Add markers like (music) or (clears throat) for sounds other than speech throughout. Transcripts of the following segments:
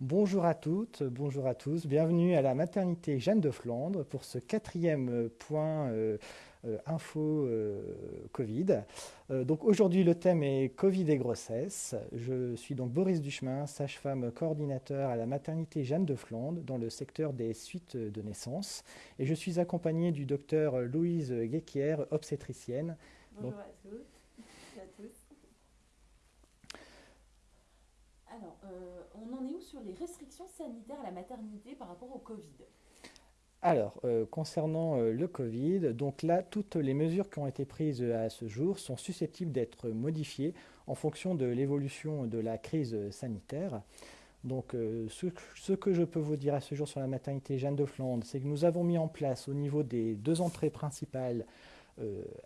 Bonjour à toutes, bonjour à tous, bienvenue à la maternité Jeanne de Flandre pour ce quatrième euh, point euh, euh, info Covid. donc aujourd'hui le thème est Covid et grossesse. Je suis donc Boris Duchemin, sage-femme coordinateur à la maternité Jeanne de Flandre dans le secteur des suites de naissance et je suis accompagné du docteur Louise Guéquière, obstétricienne. Bonjour à tous et à tous. Alors, on en est où sur les restrictions sanitaires à la maternité par rapport au Covid? Alors, euh, concernant euh, le Covid, donc là, toutes les mesures qui ont été prises à ce jour sont susceptibles d'être modifiées en fonction de l'évolution de la crise sanitaire. Donc, euh, ce, ce, que je peux vous dire à ce jour sur la maternité Jeanne de Flandre, c'est que nous avons mis en place au niveau des deux entrées principales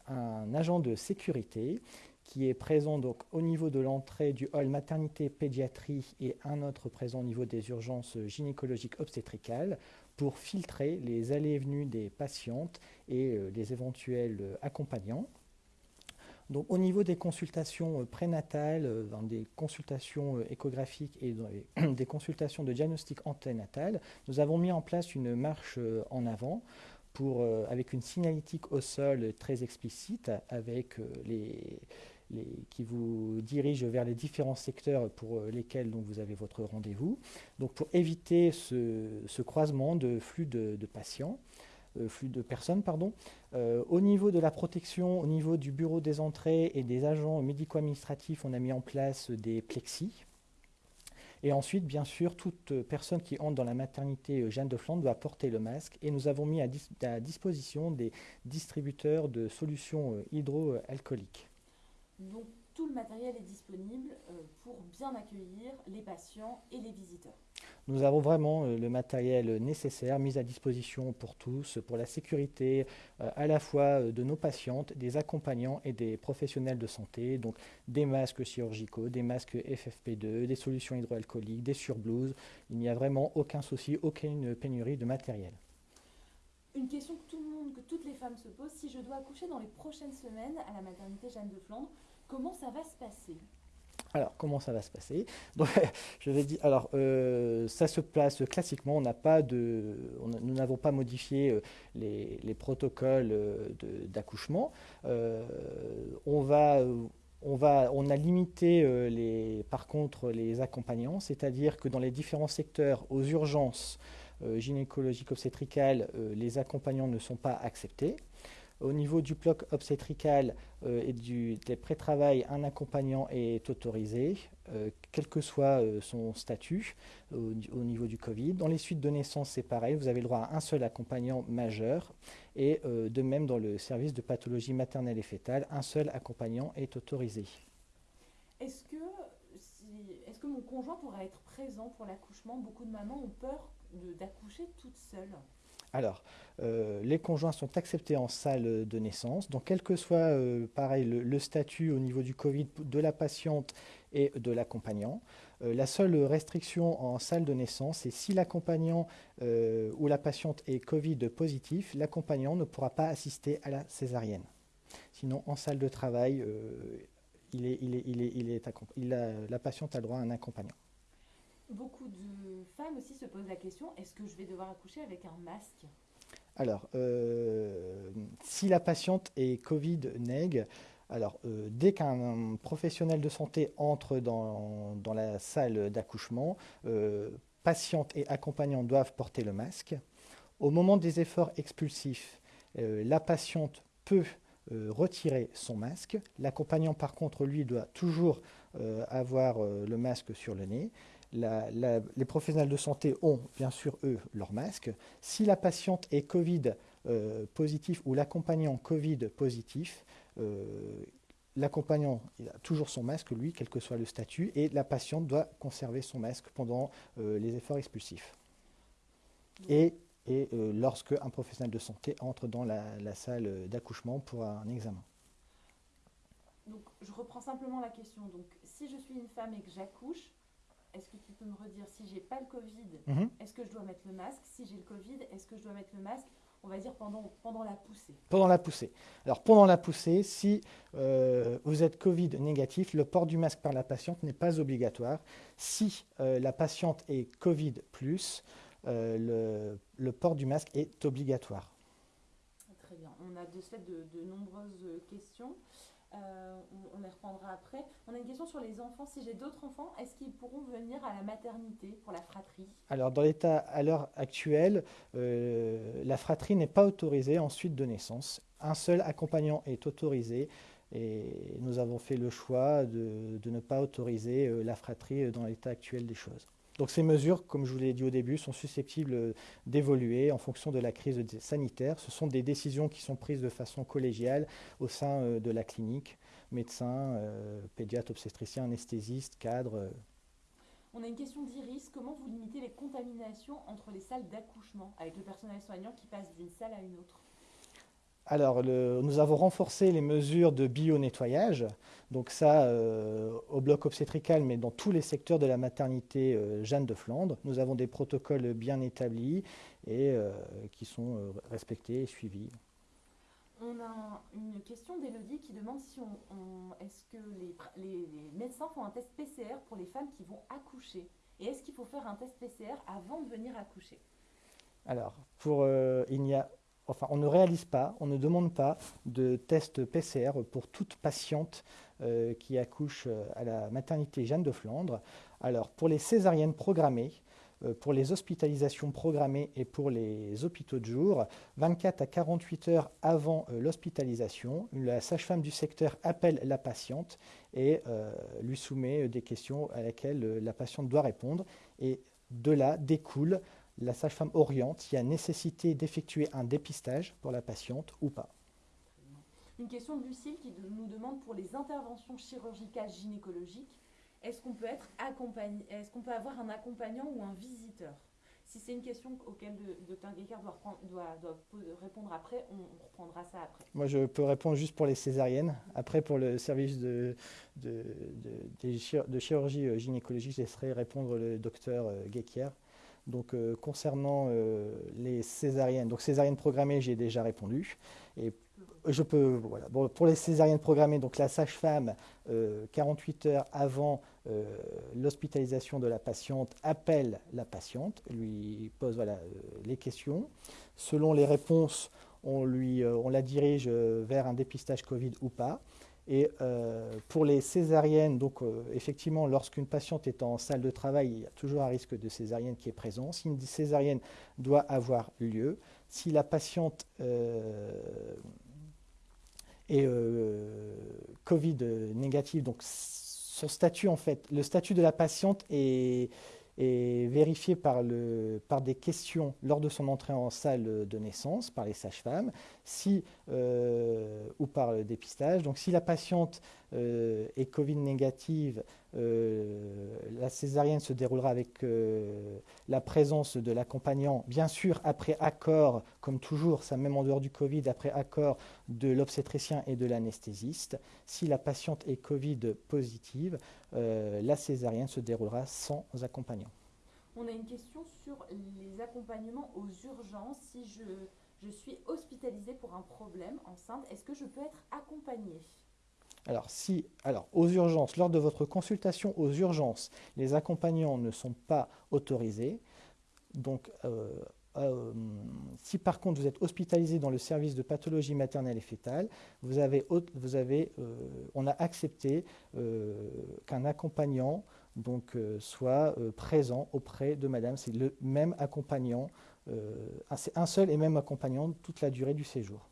un agent de sécurité qui est présent donc au niveau de l'entrée du hall maternité pédiatrie et un autre présent au niveau des urgences gynécologiques obstétricales pour filtrer les allées et venues des patientes et euh, les éventuels euh, accompagnants. Donc, au niveau des consultations euh, prénatales, des consultations échographiques et (clears throat) des consultations de diagnostic anténatal, nous avons mis en place une marche en avant pour, avec une signalétique au sol très explicite, avec les, qui vous dirige vers les différents secteurs pour euh, lesquels vous avez votre rendez-vous. Donc pour éviter ce, croisement de flux de, patients, euh, flux de personnes, pardon. Euh, au niveau de la protection, au niveau du bureau des entrées et des agents médico-administratifs, on a mis en place des plexis. Et ensuite, bien sûr, toute personne qui entre dans la maternité Jeanne de Flandre doit porter le masque. Et nous avons mis à disposition des distributeurs de solutions hydroalcooliques. Donc tout le matériel est disponible euh, pour bien accueillir les patients et les visiteurs. Nous avons vraiment euh, le matériel nécessaire mis à disposition pour tous, pour la sécurité euh, à la fois de nos patientes, des accompagnants et des professionnels de santé, donc des masques chirurgicaux, des masques FFP2, des solutions hydroalcooliques, des surblouses. Il n'y a vraiment aucun souci, aucune pénurie de matériel. Une question que que toutes les femmes se posent, si je dois accoucher dans les prochaines semaines à la maternité Jeanne de Flandre, comment ça va se passer? Alors, comment ça va se passer? (laughs) Je vais dire, alors, euh, ça se place classiquement. On n'a pas de, nous n'avons pas modifié euh, les, protocoles euh, d'accouchement. on va on, va, on, a limité les, par contre les accompagnants, c'est-à-dire que dans les différents secteurs, aux urgences, euh, gynécologiques obstétricales, euh, les accompagnants ne sont pas acceptés. Au niveau du bloc obstétrical euh, et du, des pré-travail, un accompagnant est autorisé, quel que soit son statut au, niveau du Covid. Dans les suites de naissance, c'est pareil, vous avez le droit à un seul accompagnant majeur. Et de même, dans le service de pathologie maternelle et fétale, un seul accompagnant est autorisé. Est-ce que, que mon conjoint pourra être présent pour l'accouchement? Beaucoup de mamans ont peur d'accoucher toute seule alors, euh, les conjoints sont acceptés en salle de naissance. Donc, quel que soit, euh, pareil, le, statut au niveau du Covid de la patiente et de l'accompagnant, euh, la seule restriction en salle de naissance, c'est si l'accompagnant ou la patiente est Covid positif, l'accompagnant ne pourra pas assister à la césarienne. Sinon, en salle de travail, il est, la patiente a droit à un accompagnant. Beaucoup de femmes aussi se posent la question, est-ce que je vais devoir accoucher avec un masque? Alors, euh, si la patiente est Covid-neg, alors, euh, dès qu'un professionnel de santé entre dans, la salle d'accouchement, euh, patiente et accompagnant doivent porter le masque. Au moment des efforts expulsifs, la patiente peut retirer son masque. L'accompagnant, par contre, lui, doit toujours avoir le masque sur le nez les professionnels de santé ont bien sûr, eux, leur masque. Si la patiente est Covid euh, positif ou l'accompagnant Covid positif, euh, l'accompagnant a toujours son masque, lui, quel que soit le statut, et la patiente doit conserver son masque pendant euh, les efforts expulsifs. Et, et lorsque un professionnel de santé entre dans la, la salle d'accouchement pour un examen. Donc, je reprends simplement la question. Donc, si je suis une femme et que j'accouche, est-ce que tu peux me redire si j'ai pas le Covid, mhm. est-ce que je dois mettre le masque? Si j'ai le Covid, est-ce que je dois mettre le masque? On va dire pendant, pendant la poussée Pendant la poussée. Alors pendant la poussée, si euh, vous êtes Covid négatif, le port du masque par la patiente n'est pas obligatoire. Si euh, la patiente est Covid euh, le, port du masque est obligatoire. Très bien. On a de fait de nombreuses questions. Euh, on, les reprendra après. On a une question sur les enfants. Si j'ai d'autres enfants, est-ce qu'ils pourront venir à la maternité pour la fratrie? Alors, dans l'état à l'heure actuelle, euh, la fratrie n'est pas autorisée en suite de naissance. Un seul accompagnant est autorisé et nous avons fait le choix de, ne pas autoriser euh, la fratrie dans l'état actuel des choses. Donc ces mesures, comme je vous l'ai dit au début, sont susceptibles d'évoluer en fonction de la crise sanitaire. Ce sont des décisions qui sont prises de façon collégiale au sein euh, de la clinique, médecins, euh, pédiatres, obstétriciens, anesthésistes, cadres. Euh. On a une question d'Iris. Comment vous limitez les contaminations entre les salles d'accouchement avec le personnel soignant qui passe d'une salle à une autre? Alors, nous avons renforcé les mesures de bio-nettoyage. Donc ça, euh, au bloc obstétrical, mais dans tous les secteurs de la maternité euh, Jeanne de Flandre. Nous avons des protocoles bien établis et euh, qui sont respectés et suivis. On a une question d'Elodie qui demande si on, est-ce que les, les, médecins font un test PCR pour les femmes qui vont accoucher? Et est-ce qu'il faut faire un test PCR avant de venir accoucher? Alors, pour, il n'y a enfin, on ne réalise pas, on ne demande pas de test PCR pour toute patiente euh, qui accouche euh, à la maternité Jeanne de Flandre. Alors, pour les césariennes programmées, euh, pour les hospitalisations programmées et pour les hôpitaux de jour, 24 à 48 heures avant l'hospitalisation, la sage-femme du secteur appelle la patiente et lui soumet des questions à laquelle la patiente doit répondre. Et de là découle la sage-femme oriente s'il y a nécessité d'effectuer un dépistage pour la patiente ou pas. Une question de Lucille qui nous demande pour les interventions chirurgicales gynécologiques, est-ce qu'on peut être accompagné, est-ce qu'on peut avoir un accompagnant ou un visiteur? Si c'est une question auquel le docteur Guécard doit, répondre après, on, reprendra ça après. Moi, je peux répondre juste pour les césariennes. Après, pour le service de, de, de chirurgie euh, gynécologique, je laisserai répondre le docteur euh, Guéquière. Donc euh, concernant euh, les césariennes, donc césariennes programmées, j'ai déjà répondu. Et je peux, voilà. pour les césariennes programmées, donc la sage-femme, 48 euh, heures avant l'hospitalisation de la patiente, appelle la patiente, lui pose voilà, les questions. Selon les réponses, on, lui, on la dirige vers un dépistage Covid ou pas. Et euh, pour les césariennes, donc euh, effectivement, lorsqu'une patiente est en salle de travail, il y a toujours un risque de césarienne qui est présent. Si une césarienne doit avoir lieu, si la patiente euh, est Covid négative, donc son statut en fait, le statut de la patiente est est vérifié par, le, par des questions lors de son entrée en salle de naissance par les sages-femmes euh, ou par le dépistage. Donc si la patiente euh, est Covid négative, euh, la césarienne se déroulera avec la présence de l'accompagnant, bien sûr après accord, comme toujours, ça même en dehors du Covid, après accord de l'obstétricien et de l'anesthésiste. Si la patiente est Covid positive, la césarienne se déroulera sans accompagnant. On a une question sur les accompagnements aux urgences. Si je, je suis hospitalisée pour un problème enceinte, est-ce que je peux être accompagnée? Alors, si, alors, aux urgences, lors de votre consultation aux urgences, les accompagnants ne sont pas autorisés. Donc, euh, euh, si par contre vous êtes hospitalisé dans le service de pathologie maternelle et fétale, vous avez, euh, on a accepté qu'un accompagnant soit présent auprès de madame. C'est le même accompagnant, c'est un seul et même accompagnant toute la durée du séjour.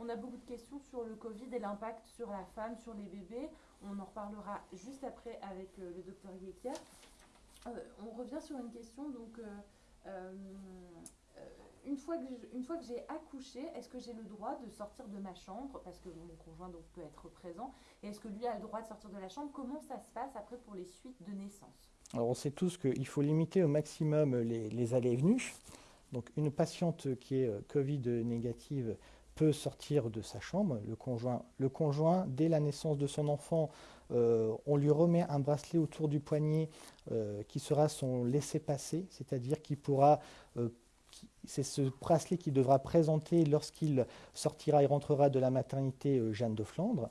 On a beaucoup de questions sur le Covid et l'impact sur la femme, sur les bébés. On en reparlera juste après avec euh, le docteur Guéquier. Euh, on revient sur une question. Donc, euh, une fois que j'ai accouché, est-ce que j'ai le droit de sortir de ma chambre? Parce que mon conjoint peut être présent. Et est-ce que lui a le droit de sortir de la chambre? Comment ça se passe après pour les suites de naissance? Alors, on sait tous qu'il faut limiter au maximum les, les allées et venues. Donc, une patiente qui est Covid négative sortir de sa chambre, le conjoint. Le conjoint, dès la naissance de son enfant, euh, on lui remet un bracelet autour du poignet euh, qui sera son laissez-passer, c'est-à-dire qu'il pourra, euh, c'est ce bracelet qu'il devra présenter lorsqu'il sortira et rentrera de la maternité Jeanne de Flandre.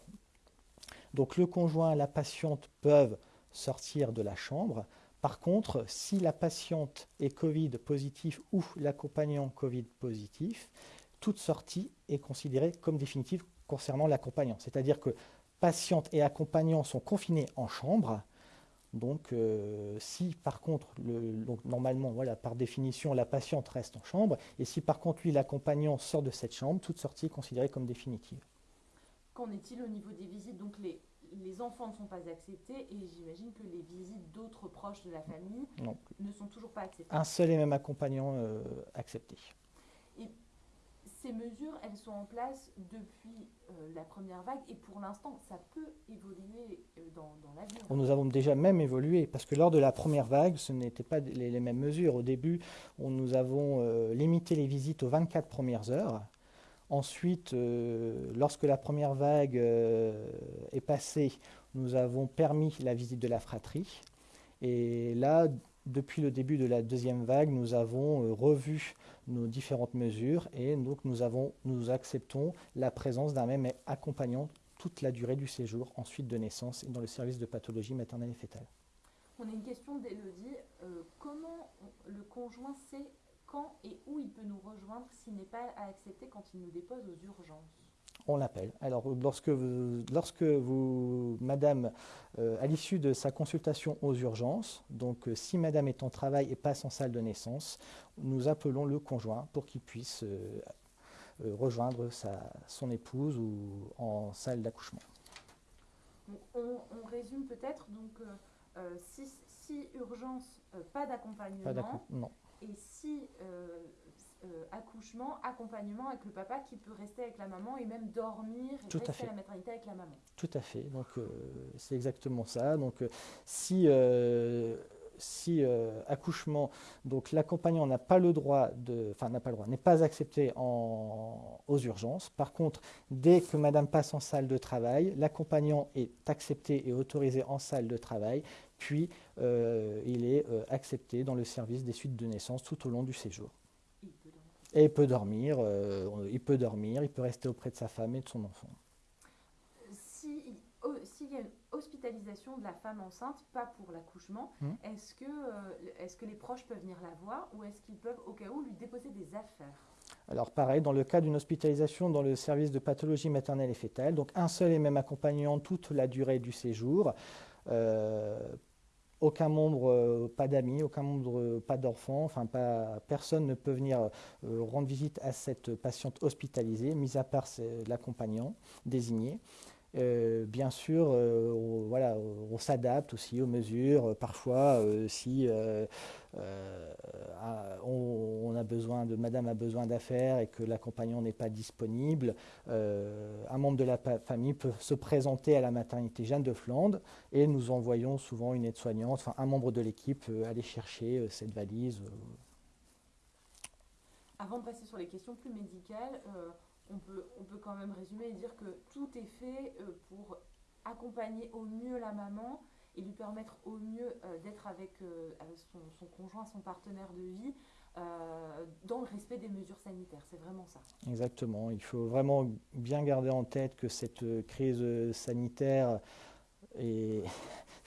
Donc le conjoint et la patiente peuvent sortir de la chambre. Par contre, si la patiente est Covid positif ou l'accompagnant Covid positif, toute sortie est considérée comme définitive concernant l'accompagnant. C'est-à-dire que patiente et accompagnant sont confinés en chambre, donc, euh, si par contre, normalement, voilà, par définition, la patiente reste en chambre, et si par contre, lui, l'accompagnant sort de cette chambre, toute sortie est considérée comme définitive. Qu'en est-il au niveau des visites? Donc, les, enfants ne sont pas acceptés, et j'imagine que les visites d'autres proches de la famille ne sont toujours pas acceptées. Un seul et même accompagnant euh, accepté ces mesures, elles sont en place depuis euh, la première vague et pour l'instant, ça peut évoluer euh, dans, l'avenir. Nous avons déjà même évolué parce que lors de la première vague, ce n'étaient pas les, mêmes mesures. Au début, on, nous avons euh, limité les visites aux 24 premières heures. Ensuite, lorsque la première vague est passée, nous avons permis la visite de la fratrie. Et là, depuis le début de la deuxième vague, nous avons revu nos différentes mesures et donc nous acceptons la présence d'un même accompagnant toute la durée du séjour ensuite de naissance et dans le service de pathologie maternelle et fétale. On a une question d'Elodie. Euh, comment le conjoint sait quand et où il peut nous rejoindre s'il n'est pas accepté quand il nous dépose aux urgences? On l'appelle. Alors, lorsque vous, lorsque vous madame, euh, à l'issue de sa consultation aux urgences, donc euh, si madame est en travail et passe en salle de naissance, nous appelons le conjoint pour qu'il puisse euh, rejoindre sa, son épouse ou en salle d'accouchement. On, résume peut-être, donc, si, si, urgence, pas d'accompagnement. Et si euh, accouchement, accompagnement avec le papa qui peut rester avec la maman et même dormir et Tout rester à, la maternité avec la maman. Tout à fait. Donc euh, c'est exactement ça. Donc euh, si si accouchement, donc l'accompagnant n'a pas le droit de, enfin n'a pas le droit, n'est pas accepté en, aux urgences. Par contre, dès que Madame passe en salle de travail, l'accompagnant est accepté et autorisé en salle de travail, puis il est accepté dans le service des suites de naissance tout au long du séjour. Et il peut dormir, euh, il peut dormir, il peut rester auprès de sa femme et de son enfant. Oh, s'il y a une hospitalisation de la femme enceinte, pas pour l'accouchement, hmm. est-ce que, euh, est que les proches peuvent venir la voir ou est-ce qu'ils peuvent au cas où lui déposer des affaires? Alors pareil, dans le cas d'une hospitalisation dans le service de pathologie maternelle et fétale, donc un seul et même accompagnant toute la durée du séjour, euh, aucun membre, euh, pas d'amis, aucun membre, euh, pas d'enfants, enfin pas, personne ne peut venir euh, rendre visite à cette patiente hospitalisée, mis à part l'accompagnant désigné. Bien sûr, on, voilà, on s'adapte aussi aux mesures. Parfois, si a besoin de, Madame a besoin d'affaires et que l'accompagnant n'est pas disponible, un membre de la famille peut se présenter à la maternité Jeanne de Flandre et nous envoyons souvent une aide-soignante, enfin un membre de l'équipe aller chercher cette valise. Avant de passer sur les questions plus médicales, on peut, on peut quand même résumer et dire que tout est fait euh, pour accompagner au mieux la maman et lui permettre au mieux euh, d'être avec, euh, son, conjoint, son partenaire de vie, dans le respect des mesures sanitaires. C'est vraiment ça. Exactement. Il faut vraiment bien garder en tête que cette crise sanitaire est (laughs)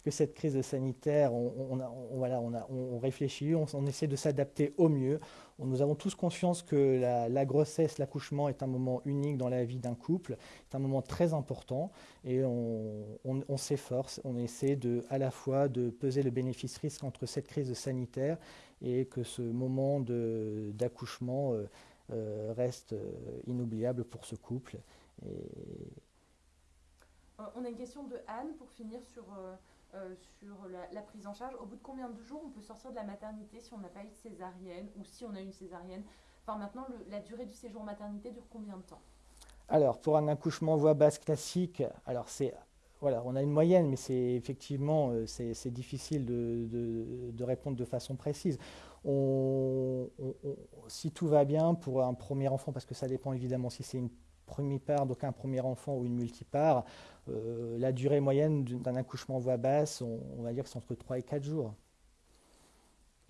que cette crise sanitaire, on, voilà, on, réfléchit, on, essaie de s'adapter au mieux. nous avons tous conscience que la, grossesse, l'accouchement est un moment unique dans la vie d'un couple, c'est un moment très important et on, s'efforce, on essaie de, à la fois de peser le bénéfice-risque entre cette crise sanitaire et que ce moment d'accouchement euh, euh, reste euh, inoubliable pour ce couple. On a une question de Anne pour finir sur euh, sur la, prise en charge. Au bout de combien de jours on peut sortir de la maternité si on n'a pas eu de césarienne ou si on a eu une césarienne? Enfin, maintenant, la durée du séjour maternité dure combien de temps? Alors, pour un accouchement voix basse classique, alors c'est voilà, on a une moyenne, mais c'est effectivement euh, c'est difficile de, répondre de façon précise. On, si tout va bien pour un premier enfant, parce que ça dépend évidemment si c'est une première part, donc un premier enfant ou une multipart, euh, la durée moyenne d'un accouchement voix basse, on, va dire que c'est entre 3 et 4 jours.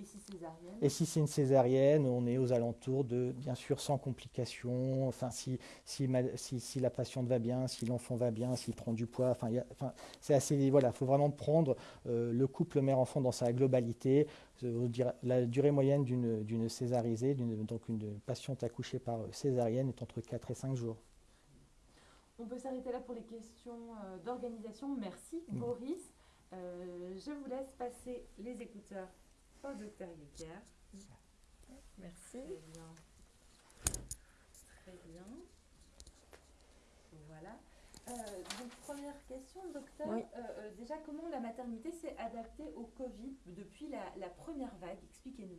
Et si césarienne Et si c'est une césarienne, on est aux alentours de, bien sûr, sans complications. Enfin, si, si, si, la patiente va bien, si l'enfant va bien, s'il prend du poids. Enfin, enfin c'est assez. Voilà, il faut vraiment prendre euh, le couple mère-enfant dans sa globalité. La durée moyenne d'une césarisée, donc une patiente accouchée par césarienne, est entre 4 et 5 jours. On peut s'arrêter là pour les questions euh, d'organisation. Merci, mm. Boris. Euh, je vous laisse passer les écouteurs au docteur. Merci. Très bien. Très bien. Voilà. Euh, donc, première question, docteur. déjà, comment la maternité s'est adaptée au Covid depuis la, première vague? Expliquez-nous.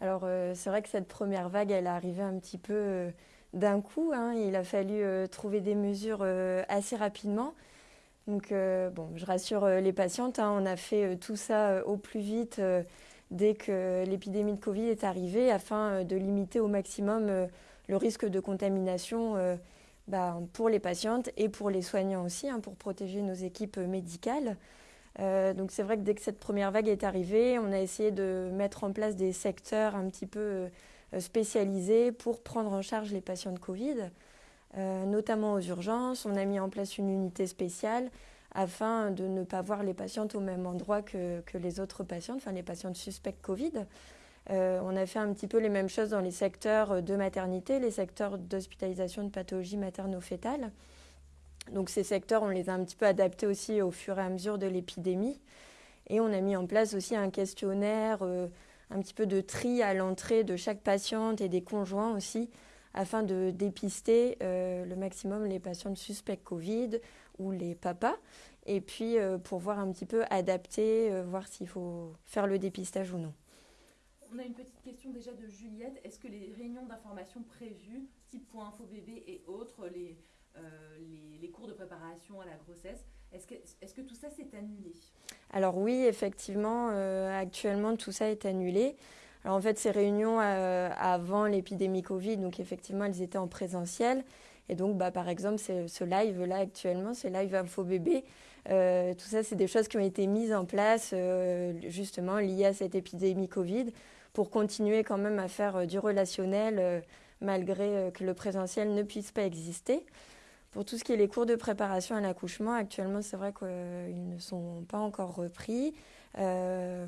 Alors, c'est vrai que cette première vague, elle est arrivée un petit peu d'un coup. Hein. il a fallu euh, trouver des mesures euh, assez rapidement. Donc, euh, bon, je rassure les patientes, hein. on a fait tout ça au plus vite dès que l'épidémie de Covid est arrivée afin de limiter au maximum le risque de contamination bah, pour les patientes et pour les soignants aussi, hein, pour protéger nos équipes médicales. donc c'est vrai que dès que cette première vague est arrivée, on a essayé de mettre en place des secteurs un petit peu euh, spécialisés pour prendre en charge les patients de Covid, euh, notamment aux urgences. On a mis en place une unité spéciale afin de ne pas voir les patientes au même endroit que, les autres patientes, enfin les patientes suspects Covid. Euh, on a fait un petit peu les mêmes choses dans les secteurs de maternité, les secteurs d'hospitalisation de pathologie materno-fétale. Donc ces secteurs, on les a un petit peu adaptés aussi au fur et à mesure de l'épidémie. Et on a mis en place aussi un questionnaire un petit peu de tri à l'entrée de chaque patiente et des conjoints aussi, afin de dépister euh, le maximum les patientes suspects Covid ou les papas, et puis euh, pour voir un petit peu adapter, euh, voir s'il faut faire le dépistage ou non. On a une petite question déjà de Juliette. Est-ce que les réunions d'information prévues, type point info bébé et autres, les, les cours de préparation à la grossesse, est-ce que, tout ça s'est annulé? Alors oui, effectivement, euh, actuellement tout ça est annulé. Alors en fait, ces réunions euh, avant l'épidémie Covid, donc effectivement, elles étaient en présentiel. Et donc, bah, par exemple, ce live-là actuellement, ce live Info Bébé, euh, tout ça, c'est des choses qui ont été mises en place justement liées à cette épidémie Covid pour continuer quand même à faire du relationnel malgré que le présentiel ne puisse pas exister. Pour tout ce qui est les cours de préparation à l'accouchement, actuellement, c'est vrai qu'ils ne sont pas encore repris. Euh,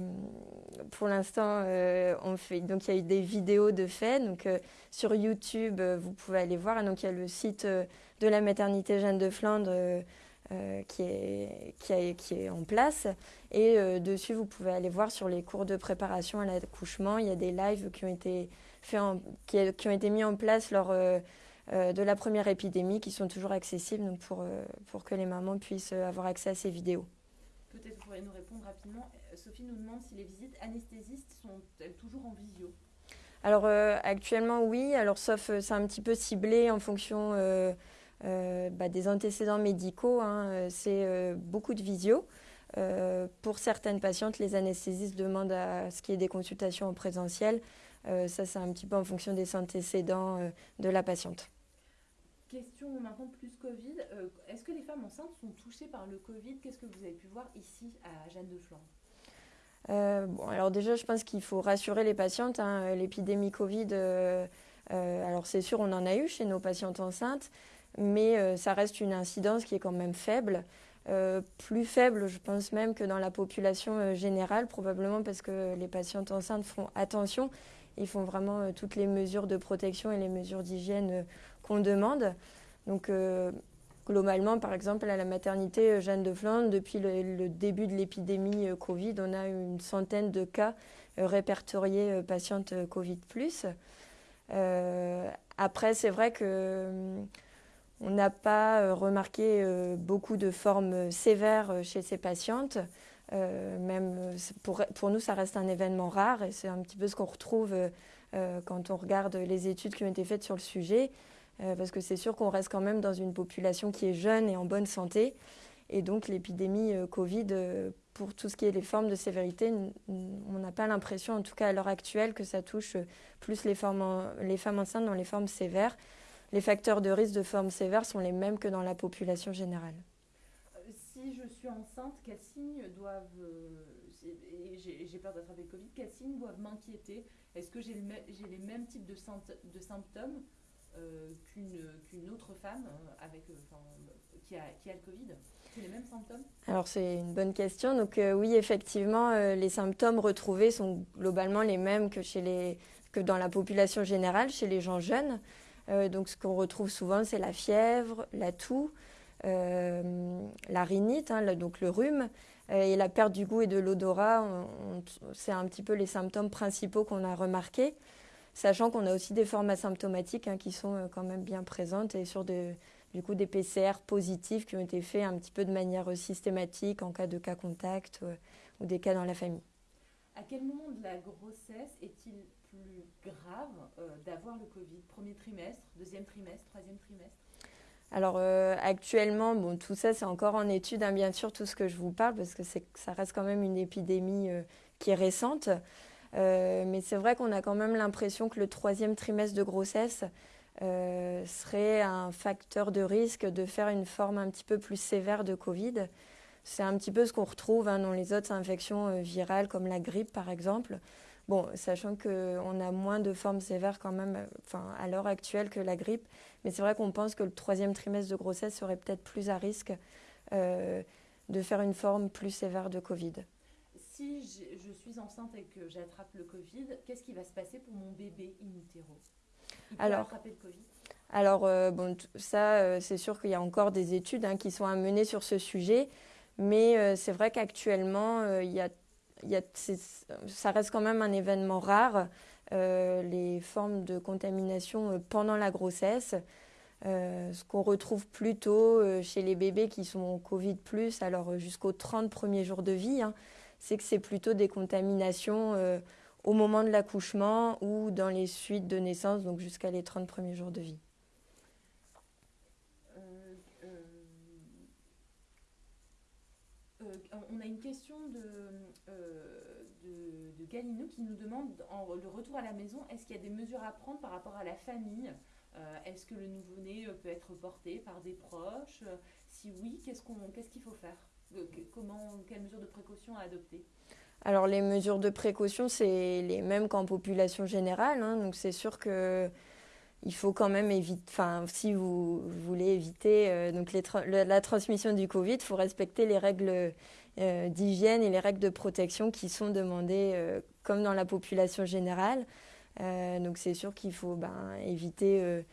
pour l'instant, euh, on fait donc il y a eu des vidéos de fait. Donc euh, sur YouTube, vous pouvez aller voir. Donc il y a le site de la maternité Jeanne de Flandre qui est qui, qui, est en place. Et dessus, vous pouvez aller voir sur les cours de préparation à l'accouchement. Il y a des lives qui ont été qui, ont été mis en place lors de la première épidémie qui sont toujours accessibles pour, pour que les mamans puissent avoir accès à ces vidéos. Peut-être vous pourriez nous répondre rapidement. Sophie nous demande si les visites anesthésistes sont-elles toujours en visio Alors actuellement oui, alors sauf c'est un petit peu ciblé en fonction bah, des antécédents médicaux. Hein, c'est beaucoup de visio. pour certaines patientes, les anesthésistes demandent à ce qu'il y ait des consultations en présentiel. ça, c'est un petit peu en fonction des antécédents de la patiente. Question maintenant plus Covid. Euh, est-ce que les femmes enceintes sont touchées par le Covid? Qu'est-ce que vous avez pu voir ici à Jeanne de Flandre euh, bon, alors déjà, je pense qu'il faut rassurer les patientes. Hein. L'épidémie Covid, euh, alors c'est sûr, on en a eu chez nos patientes enceintes, mais ça reste une incidence qui est quand même faible. plus faible, je pense même que dans la population générale, probablement parce que les patientes enceintes font attention. Ils font vraiment toutes les mesures de protection et les mesures d'hygiène qu'on demande. Donc, euh, globalement, par exemple, à la maternité euh, Jeanne de Flandre, depuis le, début de l'épidémie euh, Covid, on a une centaine de cas répertoriés patientes Covid. après, c'est vrai que on n'a pas remarqué beaucoup de formes sévères chez ces patientes. même pour, nous, ça reste un événement rare et c'est un petit peu ce qu'on retrouve quand on regarde les études qui ont été faites sur le sujet. Euh, parce que c'est sûr qu'on reste quand même dans une population qui est jeune et en bonne santé. Et donc l'épidémie euh, Covid, euh, pour tout ce qui est les formes de sévérité, on n'a pas l'impression, en tout cas à l'heure actuelle, que ça touche plus les, femmes enceintes dans les formes sévères. Les facteurs de risque de formes sévères sont les mêmes que dans la population générale. Si je suis enceinte, quels signes doivent j'ai peur d'attraper le Covid, quels signes doivent m'inquiéter? Est-ce que j'ai les mêmes types de, de symptômes qu'une autre femme avec, qui, a, qui a le Covid les mêmes symptômes? Alors c'est une bonne question. Donc oui, effectivement, les symptômes retrouvés sont globalement les mêmes que, chez les, que dans la population générale, chez les gens jeunes. donc ce qu'on retrouve souvent, c'est la fièvre, la toux, euh, la rhinite, hein, donc le rhume, euh, et la perte du goût et de l'odorat, c'est un petit peu les symptômes principaux qu'on a remarqués, sachant qu'on a aussi des formes asymptomatiques hein, qui sont euh, quand même bien présentes et sur du coup des PCR positifs qui ont été faits un petit peu de manière systématique en cas de cas contact ou des cas dans la famille. À quel moment de la grossesse est-il plus grave d'avoir le Covid? Premier trimestre, deuxième trimestre, troisième trimestre? Alors euh, actuellement, bon, tout ça c'est encore en étude, hein, bien sûr, tout ce que je vous parle, parce que ça reste quand même une épidémie euh, qui est récente. Euh, mais c'est vrai qu'on a quand même l'impression que le troisième trimestre de grossesse serait un facteur de risque de faire une forme un petit peu plus sévère de Covid. C'est un petit peu ce qu'on retrouve hein, dans les autres infections virales comme la grippe par exemple. Bon, sachant qu'on a moins de formes sévères quand même enfin, à l'heure actuelle que la grippe, mais c'est vrai qu'on pense que le troisième trimestre de grossesse serait peut-être plus à risque euh, de faire une forme plus sévère de Covid. Si je suis enceinte et que j'attrape le Covid, qu'est-ce qui va se passer pour mon bébé in utero? Il peut alors, attraper le Covid? alors, euh, bon, ça, euh, c'est sûr qu'il y a encore des études hein, qui sont à mener sur ce sujet, mais c'est vrai qu'actuellement, il y a ça reste quand même un événement rare, euh, les formes de contamination euh, pendant la grossesse. Euh, ce qu'on retrouve plutôt chez les bébés qui sont Covid, alors jusqu'aux 30 premiers jours de vie, hein, c'est que c'est plutôt des contaminations au moment de l'accouchement ou dans les suites de naissance, donc jusqu'à les 30 premiers jours de vie. on a une question de, euh, de, qui nous demande, en, le retour à la maison, est-ce qu'il y a des mesures à prendre par rapport à la famille? Euh, Est-ce que le nouveau-né euh, peut être porté par des proches? Si oui, qu'est-ce qu'on, qu'est-ce qu'il faut faire? Quelles mesures de précaution à adopter alors les mesures de précaution, c'est les mêmes qu'en population générale. Hein. donc c'est sûr que il faut quand même éviter, enfin, si vous, voulez éviter euh, donc la transmission du Covid, il faut respecter les règles euh, d'hygiène et les règles de protection qui sont demandées euh, comme dans la population générale. donc c'est sûr qu'il faut ben, éviter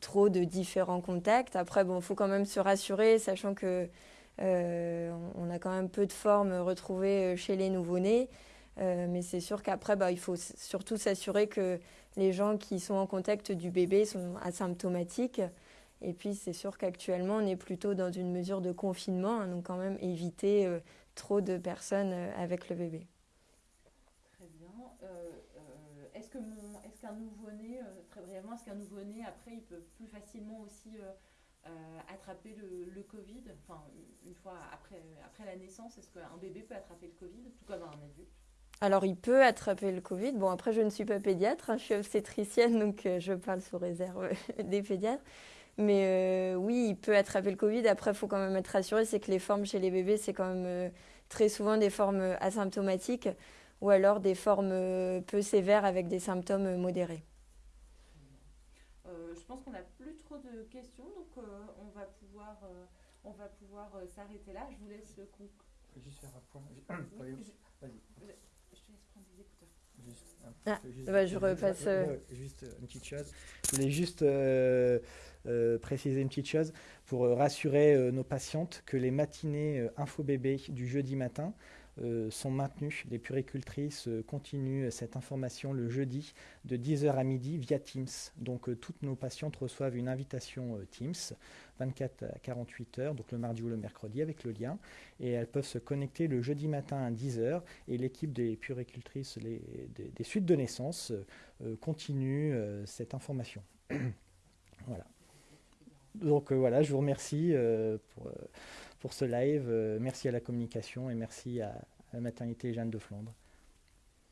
trop de différents contacts. Après, bon, il faut quand même se rassurer, sachant que on a quand même peu de formes retrouvées chez les nouveau-nés. mais c'est sûr qu'après, bah, il faut surtout s'assurer que les gens qui sont en contact du bébé sont asymptomatiques. Et puis c'est sûr qu'actuellement on est plutôt dans une mesure de confinement, hein, donc quand même éviter euh, trop de personnes euh, avec le bébé. Très bien. Euh, est-ce qu'un nouveau-né, très brièvement, est-ce qu'un nouveau-né après il peut plus facilement aussi attraper le, le, Covid, enfin une fois après, après la naissance, est-ce qu'un bébé peut attraper le Covid, tout comme un adulte? Alors, il peut attraper le Covid. Bon, après, je ne suis pas pédiatre, hein, je suis obstétricienne, donc euh, je parle sous réserve (laughs) des pédiatres. Mais euh, oui, il peut attraper le Covid. Après, il faut quand même être rassuré, c'est que les formes chez les bébés, c'est quand même euh, très souvent des formes asymptomatiques ou alors des formes peu sévères avec des symptômes modérés. je pense qu'on trop de questions, donc on va pouvoir, on va pouvoir s'arrêter là. Je vous laisse conclure. Juste faire un point. Vas-y. Ah, bah, je repasse. Euh, juste une petite chose. Je voulais juste euh, euh, préciser une petite chose pour rassurer nos patientes que les matinées info bébé du jeudi matin euh, sont maintenues. Les puricultrices euh, continuent cette information le jeudi de 10h à midi via Teams. Donc euh, toutes nos patientes reçoivent une invitation Teams 24 à 48 heures, donc le mardi ou le mercredi avec le lien. Et elles peuvent se connecter le jeudi matin à 10h et l'équipe des puricultrices des, des, suites de naissance continue cette information. (coughs) voilà. Donc voilà, je vous remercie pour pour ce live. Euh, merci à la communication et merci à, la maternité Jeanne de Flandre.